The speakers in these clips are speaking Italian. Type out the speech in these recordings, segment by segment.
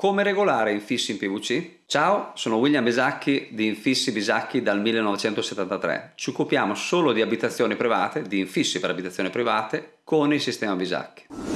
Come regolare infissi in PVC? Ciao, sono William Bisacchi di Infissi Bisacchi dal 1973. Ci occupiamo solo di abitazioni private, di infissi per abitazioni private con il sistema Bisacchi.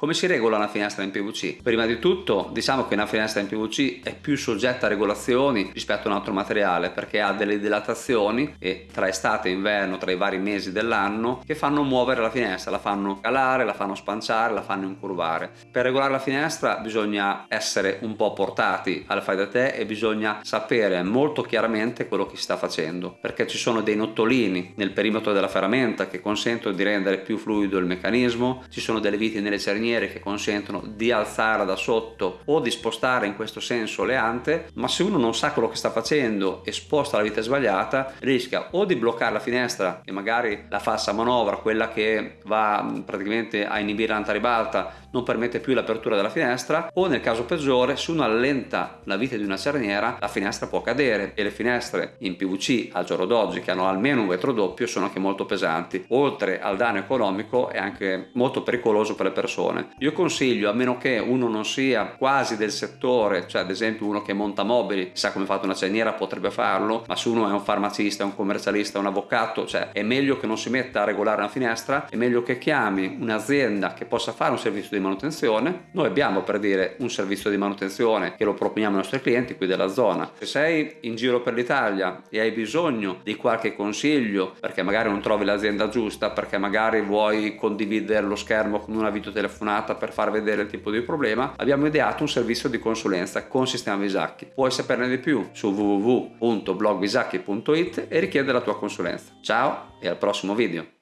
Come si regola una finestra in PVC? Prima di tutto diciamo che una finestra in PVC è più soggetta a regolazioni rispetto a un altro materiale perché ha delle dilatazioni e tra estate e inverno, tra i vari mesi dell'anno, che fanno muovere la finestra, la fanno calare, la fanno spanciare, la fanno incurvare. Per regolare la finestra bisogna essere un po' portati al fai da te e bisogna sapere molto chiaramente quello che si sta facendo perché ci sono dei nottolini nel perimetro della ferramenta che consentono di rendere più fluido il meccanismo, ci sono delle viti nelle cerniere maniere che consentono di alzare da sotto o di spostare in questo senso le ante ma se uno non sa quello che sta facendo e sposta la vite sbagliata rischia o di bloccare la finestra e magari la falsa manovra quella che va praticamente a inibire l'antaribalta non permette più l'apertura della finestra o nel caso peggiore se uno allenta la vite di una cerniera la finestra può cadere e le finestre in PVC al giorno d'oggi che hanno almeno un vetro doppio sono anche molto pesanti. Oltre al danno economico è anche molto pericoloso per le persone persone. Io consiglio, a meno che uno non sia quasi del settore, cioè ad esempio uno che monta mobili, sa come fate una cerniera potrebbe farlo, ma se uno è un farmacista, un commercialista, un avvocato, cioè è meglio che non si metta a regolare una finestra, è meglio che chiami un'azienda che possa fare un servizio di manutenzione. Noi abbiamo per dire un servizio di manutenzione che lo proponiamo ai nostri clienti qui della zona. Se sei in giro per l'Italia e hai bisogno di qualche consiglio perché magari non trovi l'azienda giusta, perché magari vuoi condividere lo schermo con una videotelefonata telefonata per far vedere il tipo di problema, abbiamo ideato un servizio di consulenza con sistema Visacchi. Puoi saperne di più su www.blogvisacchi.it e richiedere la tua consulenza. Ciao e al prossimo video!